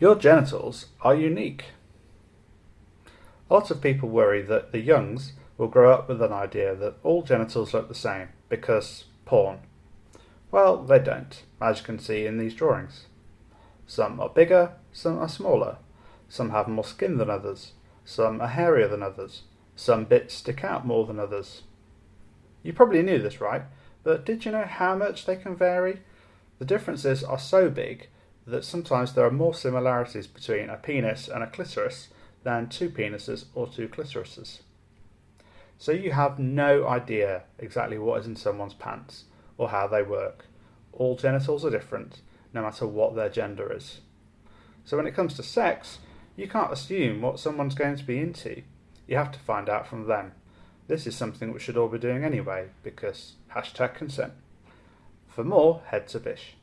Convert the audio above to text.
Your genitals are unique. A lot of people worry that the youngs will grow up with an idea that all genitals look the same because porn. Well, they don't, as you can see in these drawings. Some are bigger, some are smaller. Some have more skin than others. Some are hairier than others. Some bits stick out more than others. You probably knew this, right? But did you know how much they can vary? The differences are so big that sometimes there are more similarities between a penis and a clitoris than two penises or two clitorises. So you have no idea exactly what is in someone's pants or how they work. All genitals are different, no matter what their gender is. So when it comes to sex, you can't assume what someone's going to be into. You have to find out from them. This is something we should all be doing anyway, because hashtag consent. For more, head to Bish.